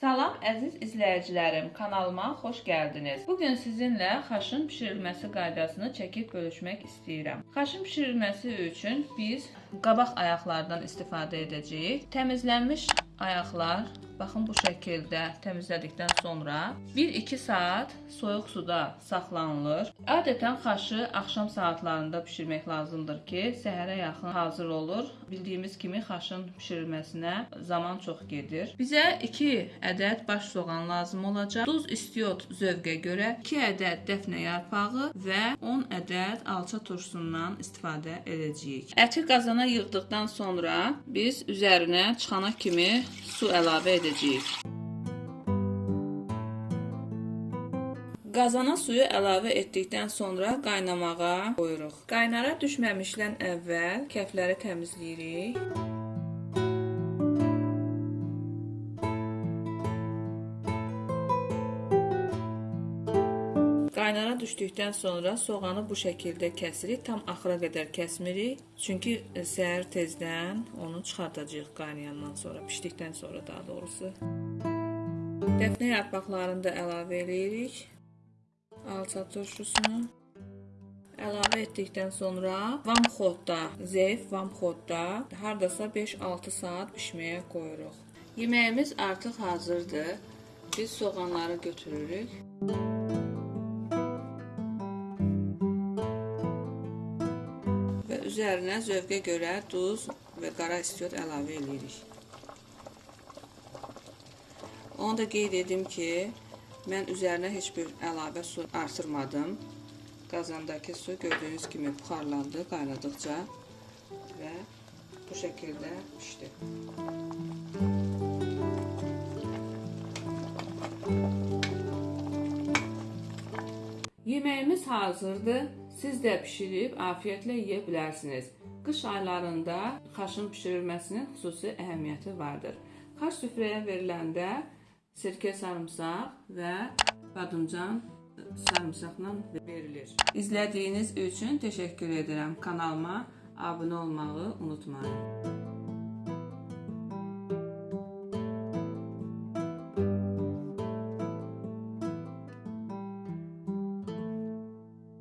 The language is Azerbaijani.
Salam əziz izləyicilərim, kanalıma xoş gəldiniz. Bu gün sizinlə xaşın bişirilməsi qaydasını çəkib bölüşmək istəyirəm. Xaşın bişirilməsi üçün biz qabaq ayaqlardan istifadə edəcəyik. Təmizlənmiş ayaqlar baxın bu şəkildə təmizlədikdən sonra 1-2 saat soyuq suda saxlanılır. Adətən xaşı axşam saatlarında bişirmək lazımdır ki, səhərə yaxın hazır olur. Bildiyimiz kimi xaşın bişirilməsinə zaman çox gedir. Bizə 2 ədəd baş soğan lazım olacaq. Duz istiot zövqə görə 2 ədəd dəfnə yarpağı və 10 ədəd alça turşusundan istifadə edəcəyik. Əti qazana yığdıqdan sonra biz üzərinə çıxana kimi su əlavə edəcəyik. Qazana suyu əlavə etdikdən sonra qaynamağa qoyuruq. Qaynara düşməmişdən əvvəl kəfləri təmizləyirik. Qaynara düşdükdən sonra soğanı bu şəkildə kəsirik. Tam axıra qədər kəsmirik. Çünki səhər tezdən onu çıxardacağıq qaynayandan sonra, bişdikdən sonra daha doğrusu. Dəfnə yarpaqlarını da əlavə eləyirik. Alça turşusunu əlavə etdikdən sonra vamxodda, zəif vamxodda hardasa 5-6 saat bişməyə qoyuruq. Yeməyimiz artıq hazırdır. Biz soğanları götürürük. və üzərinə zövqə görə duz və qara istiot əlavə edirik. Onu da qeyd edim ki, mən üzərinə heç bir əlavə su artırmadım. Qazandakı su gördüyünüz kimi buxarlandı qaynadıqca və bu şəkildə pişdi. Yeməyimiz hazırdır. Siz də bişirib afiyətlə yeyə bilərsiniz. Qış aylarında xaşın bişirilməsinin xüsusi əhəmiyyəti vardır. Xaş süfrəyə veriləndə sirkə sarımsaq və badımcan sarımsaqla verilir. İzlədiyiniz üçün təşəkkür edirəm. Kanalıma abunə olmağı unutmayın.